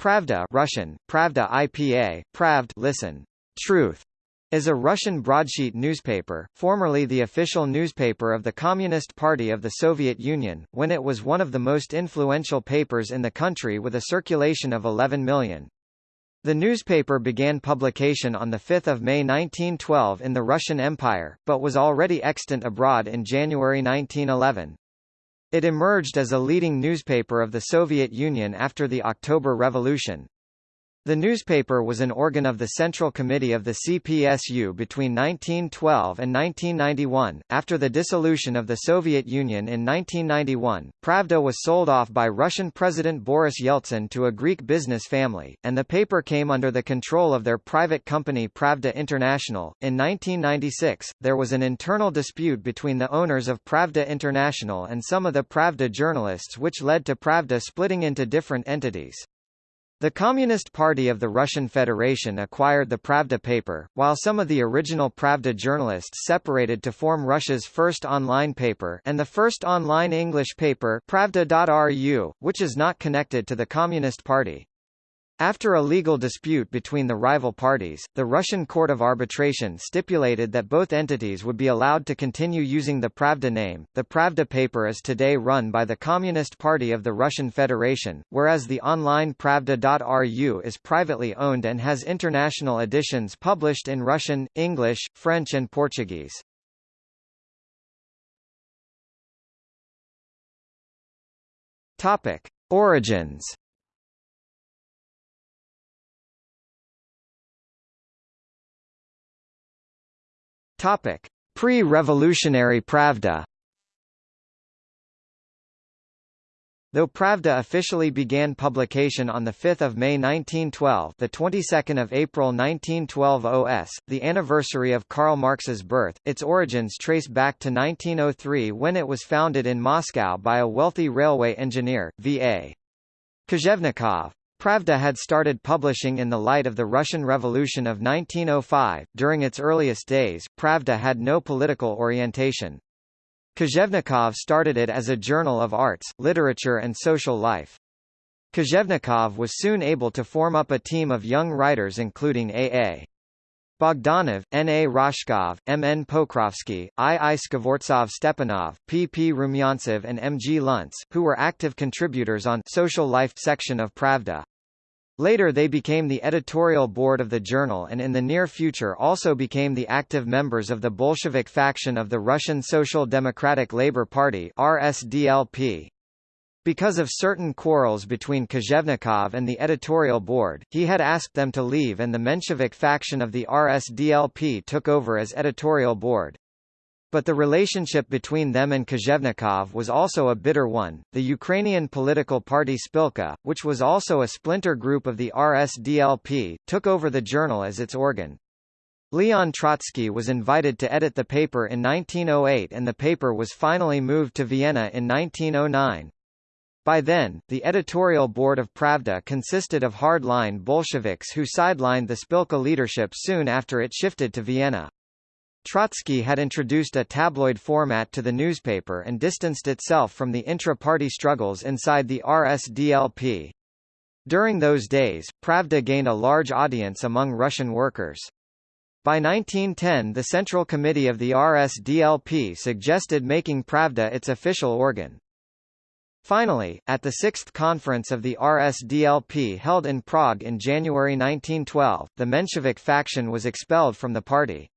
Pravda Russian, Pravda IPA, Pravd listen, truth, is a Russian broadsheet newspaper, formerly the official newspaper of the Communist Party of the Soviet Union, when it was one of the most influential papers in the country with a circulation of 11 million. The newspaper began publication on 5 May 1912 in the Russian Empire, but was already extant abroad in January 1911. It emerged as a leading newspaper of the Soviet Union after the October Revolution. The newspaper was an organ of the Central Committee of the CPSU between 1912 and 1991. After the dissolution of the Soviet Union in 1991, Pravda was sold off by Russian President Boris Yeltsin to a Greek business family, and the paper came under the control of their private company Pravda International. In 1996, there was an internal dispute between the owners of Pravda International and some of the Pravda journalists which led to Pravda splitting into different entities. The Communist Party of the Russian Federation acquired the Pravda paper, while some of the original Pravda journalists separated to form Russia's first online paper and the first online English paper Pravda.ru, which is not connected to the Communist Party. After a legal dispute between the rival parties, the Russian Court of Arbitration stipulated that both entities would be allowed to continue using the Pravda name. The Pravda paper is today run by the Communist Party of the Russian Federation, whereas the online Pravda.ru is privately owned and has international editions published in Russian, English, French and Portuguese. Topic: Origins Topic: Pre-revolutionary Pravda. Though Pravda officially began publication on 5 May 1912 the 22nd of April 1912 OS, the anniversary of Karl Marx's birth, its origins trace back to 1903 when it was founded in Moscow by a wealthy railway engineer, V.A. Kozhevnikov. Pravda had started publishing in the light of the Russian Revolution of 1905. During its earliest days, Pravda had no political orientation. Kozhevnikov started it as a journal of arts, literature and social life. Kozhevnikov was soon able to form up a team of young writers including A.A. Bogdanov, N. A. Rozhkov, M. N. Pokrovsky, I. I. Skvortsov Stepanov, P. P. Rumyantsev and M. G. Luntz, who were active contributors on Social Life section of Pravda. Later they became the editorial board of the journal and in the near future also became the active members of the Bolshevik faction of the Russian Social Democratic Labour Party RSDLP. Because of certain quarrels between Kozhevnikov and the editorial board, he had asked them to leave and the Menshevik faction of the RSDLP took over as editorial board. But the relationship between them and Kozhevnikov was also a bitter one. The Ukrainian political party Spilka, which was also a splinter group of the RSDLP, took over the journal as its organ. Leon Trotsky was invited to edit the paper in 1908 and the paper was finally moved to Vienna in 1909. By then, the editorial board of Pravda consisted of hard-line Bolsheviks who sidelined the Spilka leadership soon after it shifted to Vienna. Trotsky had introduced a tabloid format to the newspaper and distanced itself from the intra-party struggles inside the RSDLP. During those days, Pravda gained a large audience among Russian workers. By 1910 the Central Committee of the RSDLP suggested making Pravda its official organ. Finally, at the sixth conference of the RSDLP held in Prague in January 1912, the Menshevik faction was expelled from the party.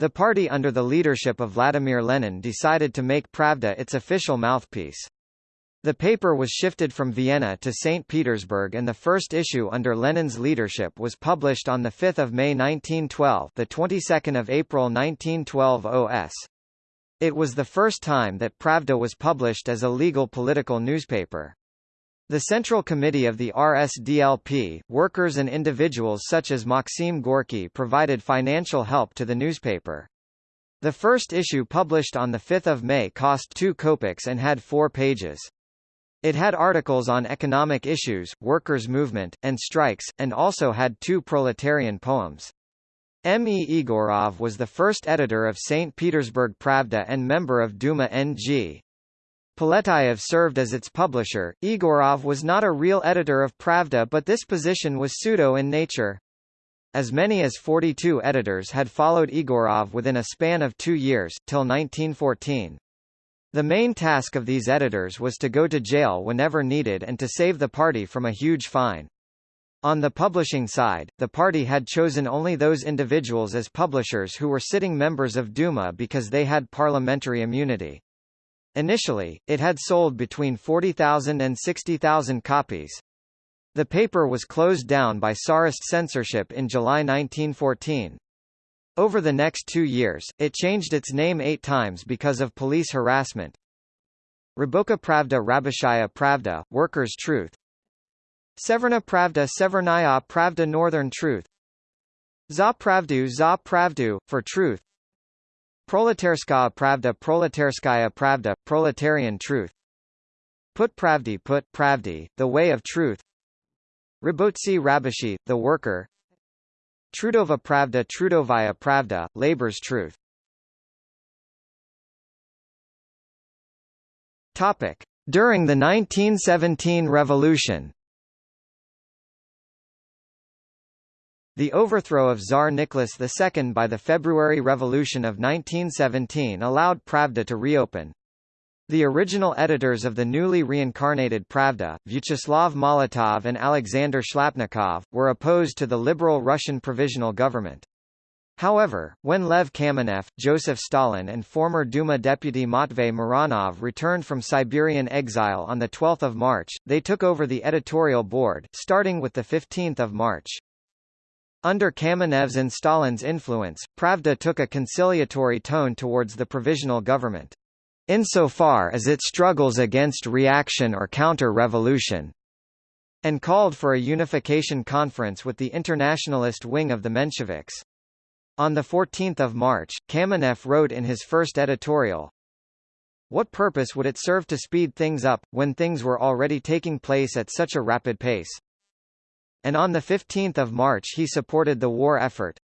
The party under the leadership of Vladimir Lenin decided to make Pravda its official mouthpiece. The paper was shifted from Vienna to St. Petersburg and the first issue under Lenin's leadership was published on 5 May 1912 the 22nd of April 1912 OS. It was the first time that Pravda was published as a legal political newspaper. The Central Committee of the RSDLP, workers and individuals such as Maxim Gorky provided financial help to the newspaper. The first issue published on 5 May cost 2 kopecks and had four pages. It had articles on economic issues, workers' movement, and strikes, and also had two proletarian poems. M. E. Igorov was the first editor of St. Petersburg Pravda and member of Duma N.G. Poletayev served as its publisher. Igorov was not a real editor of Pravda but this position was pseudo in nature. As many as 42 editors had followed Igorov within a span of two years, till 1914. The main task of these editors was to go to jail whenever needed and to save the party from a huge fine. On the publishing side, the party had chosen only those individuals as publishers who were sitting members of Duma because they had parliamentary immunity. Initially, it had sold between 40,000 and 60,000 copies. The paper was closed down by Tsarist censorship in July 1914. Over the next two years, it changed its name eight times because of police harassment. Raboka Pravda Rabochaya Pravda, Workers' Truth Severna Pravda Severnaya Pravda Northern Truth Za Pravdu Za Pravdu, for Truth Proletarskaya Pravda Proletarskaya Pravda, Proletarian Truth. Put Pravdi Put Pravdi, The Way of Truth. Rabotsi Rabashi, The Worker. Trudova Pravda Trudovaya Pravda, Labor's Truth. Topic. During the 1917 revolution The overthrow of Tsar Nicholas II by the February Revolution of 1917 allowed Pravda to reopen. The original editors of the newly reincarnated Pravda, Vyacheslav Molotov and Alexander Shlyapnikov, were opposed to the liberal Russian provisional government. However, when Lev Kamenev, Joseph Stalin and former Duma deputy Matvey Muranov returned from Siberian exile on 12 March, they took over the editorial board, starting with 15 March. Under Kamenev's and Stalin's influence, Pravda took a conciliatory tone towards the provisional government. Insofar as it struggles against reaction or counter-revolution, and called for a unification conference with the internationalist wing of the Mensheviks. On 14 March, Kamenev wrote in his first editorial, What purpose would it serve to speed things up, when things were already taking place at such a rapid pace? And on 15 March he supported the war effort.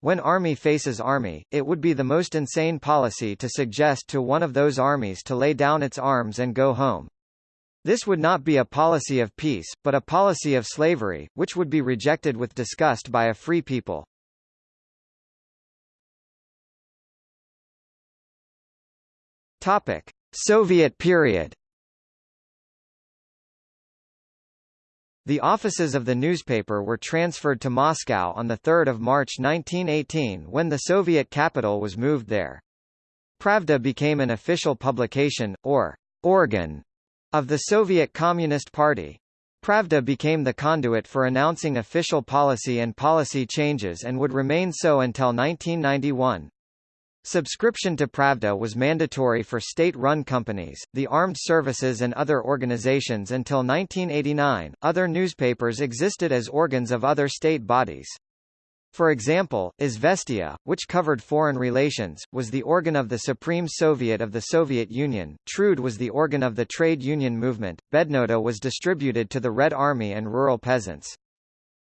When army faces army, it would be the most insane policy to suggest to one of those armies to lay down its arms and go home. This would not be a policy of peace, but a policy of slavery, which would be rejected with disgust by a free people. Topic: Soviet period. The offices of the newspaper were transferred to Moscow on 3 March 1918 when the Soviet capital was moved there. Pravda became an official publication, or organ, of the Soviet Communist Party. Pravda became the conduit for announcing official policy and policy changes and would remain so until 1991. Subscription to Pravda was mandatory for state-run companies, the armed services and other organizations until 1989. Other newspapers existed as organs of other state bodies. For example, Izvestia, which covered foreign relations, was the organ of the Supreme Soviet of the Soviet Union, Trud was the organ of the trade union movement, Bednota was distributed to the Red Army and rural peasants.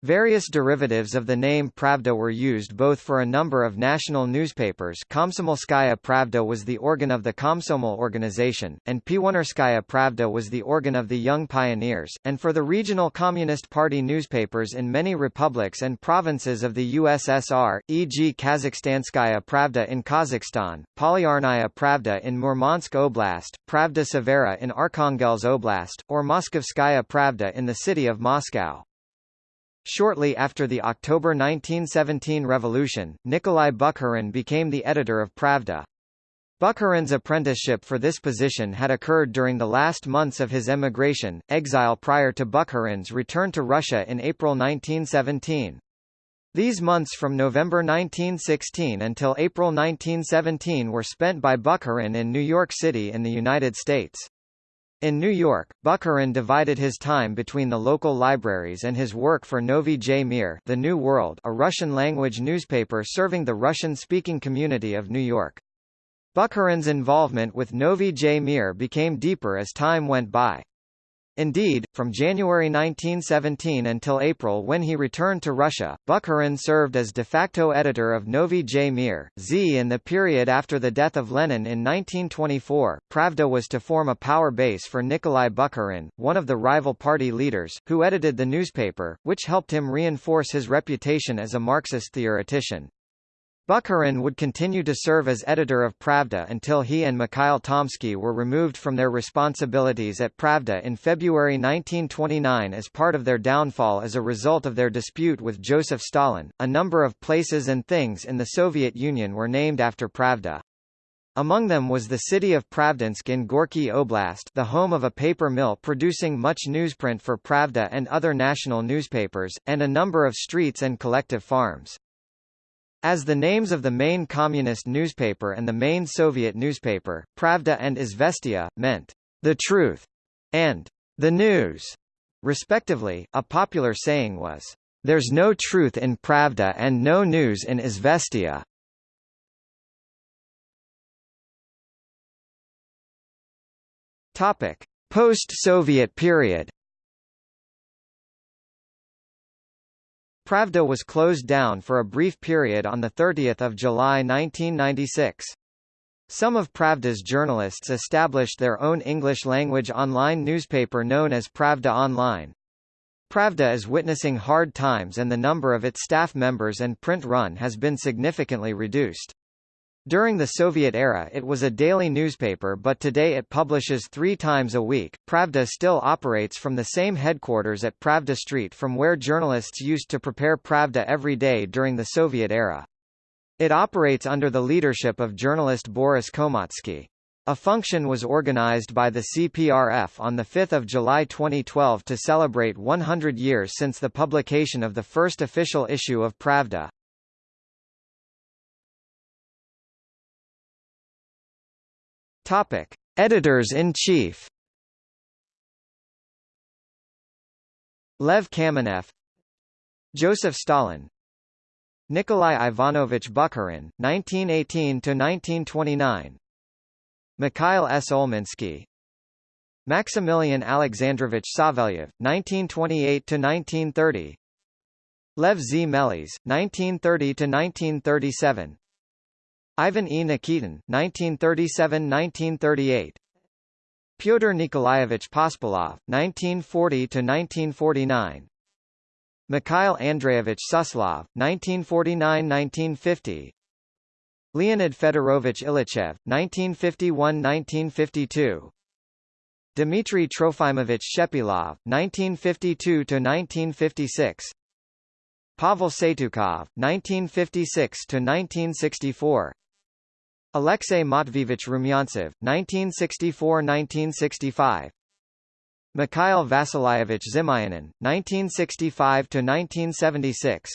Various derivatives of the name Pravda were used both for a number of national newspapers Komsomolskaya Pravda was the organ of the Komsomol organization, and Pionerskaya Pravda was the organ of the Young Pioneers, and for the regional Communist Party newspapers in many republics and provinces of the USSR, e.g. Kazakhstanskaya Pravda in Kazakhstan, Polyarnaya Pravda in Murmansk Oblast, Pravda Severa in Arkhangelsk Oblast, or Moskovskaya Pravda in the city of Moscow. Shortly after the October 1917 revolution, Nikolai Bukharin became the editor of Pravda. Bukharin's apprenticeship for this position had occurred during the last months of his emigration, exile prior to Bukharin's return to Russia in April 1917. These months from November 1916 until April 1917 were spent by Bukharin in New York City in the United States. In New York, Bukharin divided his time between the local libraries and his work for Novy J Mir The New World, a Russian-language newspaper serving the Russian-speaking community of New York. Bukharin's involvement with Novy J Mir became deeper as time went by. Indeed, from January 1917 until April when he returned to Russia, Bukharin served as de facto editor of Novy J Mir. Z in the period after the death of Lenin in 1924, Pravda was to form a power base for Nikolai Bukharin, one of the rival party leaders, who edited the newspaper, which helped him reinforce his reputation as a Marxist theoretician. Bukharin would continue to serve as editor of Pravda until he and Mikhail Tomsky were removed from their responsibilities at Pravda in February 1929 as part of their downfall as a result of their dispute with Joseph Stalin. A number of places and things in the Soviet Union were named after Pravda. Among them was the city of Pravdinsk in Gorky Oblast the home of a paper mill producing much newsprint for Pravda and other national newspapers, and a number of streets and collective farms. As the names of the main communist newspaper and the main Soviet newspaper, Pravda and Izvestia, meant, the truth, and the news, respectively, a popular saying was, there's no truth in Pravda and no news in Izvestia. Post-Soviet period Pravda was closed down for a brief period on 30 July 1996. Some of Pravda's journalists established their own English-language online newspaper known as Pravda Online. Pravda is witnessing hard times and the number of its staff members and print run has been significantly reduced. During the Soviet era it was a daily newspaper but today it publishes three times a week. Pravda still operates from the same headquarters at Pravda Street from where journalists used to prepare Pravda every day during the Soviet era. It operates under the leadership of journalist Boris Komotsky. A function was organized by the CPRF on 5 July 2012 to celebrate 100 years since the publication of the first official issue of Pravda. Topic: Editors-in-Chief. Lev Kamenev, Joseph Stalin, Nikolai Ivanovich Bukharin, 1918 to 1929. Mikhail S. Olminsky, Maximilian Alexandrovich Savelyev, 1928 to 1930. Lev Z. Mekhlis, 1930 to 1937. Ivan E. Nikitin, 1937–1938 Pyotr Nikolaevich Pospelov, 1940–1949 Mikhail Andreevich Suslov, 1949–1950 Leonid Fedorovich Ilyichev, 1951–1952 Dmitry Trofimovich Shepilov, 1952–1956 Pavel Satyukov, 1956–1964 Alexei Matveevich Rumyantsev, 1964–1965 Mikhail Vasilyevich Zimyanin, 1965–1976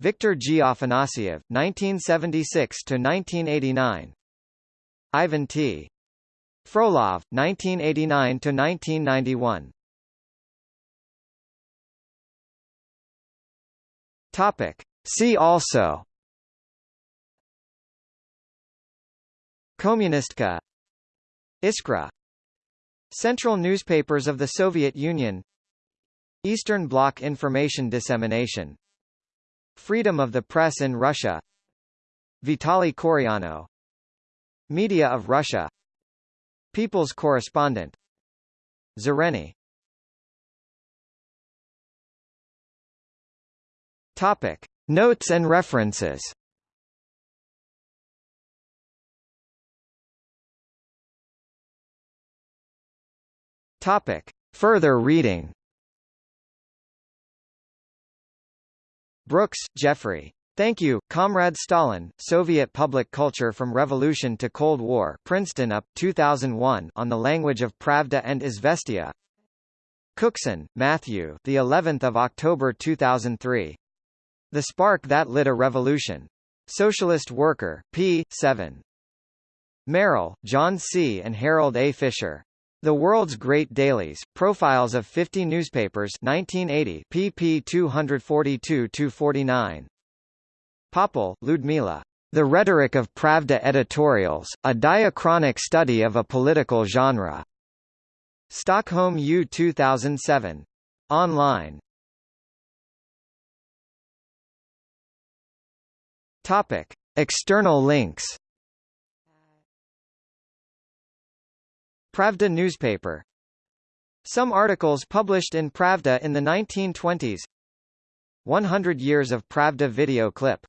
Viktor G. Afanasyev, 1976–1989 Ivan T. Frolov, 1989–1991 Topic. See also Kommunistka Iskra. Central newspapers of the Soviet Union. Eastern Bloc information dissemination. Freedom of the press in Russia. Vitaly Koryano. Media of Russia. People's correspondent. Zareni Topic. Notes and references Topic. Further reading Brooks, Jeffrey. Thank you, Comrade Stalin, Soviet Public Culture from Revolution to Cold War Princeton UP, 2001 on the language of Pravda and Izvestia Cookson, Matthew the 11th of October 2003. The Spark That Lit a Revolution. Socialist Worker, p. 7. Merrill, John C. and Harold A. Fisher. The World's Great Dailies, Profiles of 50 Newspapers 1980 pp 242-249. Popel, Ludmila. The Rhetoric of Pravda Editorials, a diachronic study of a political genre. Stockholm U 2007. Online. Topic: External links. Pravda newspaper. Some articles published in Pravda in the 1920s. 100 years of Pravda video clip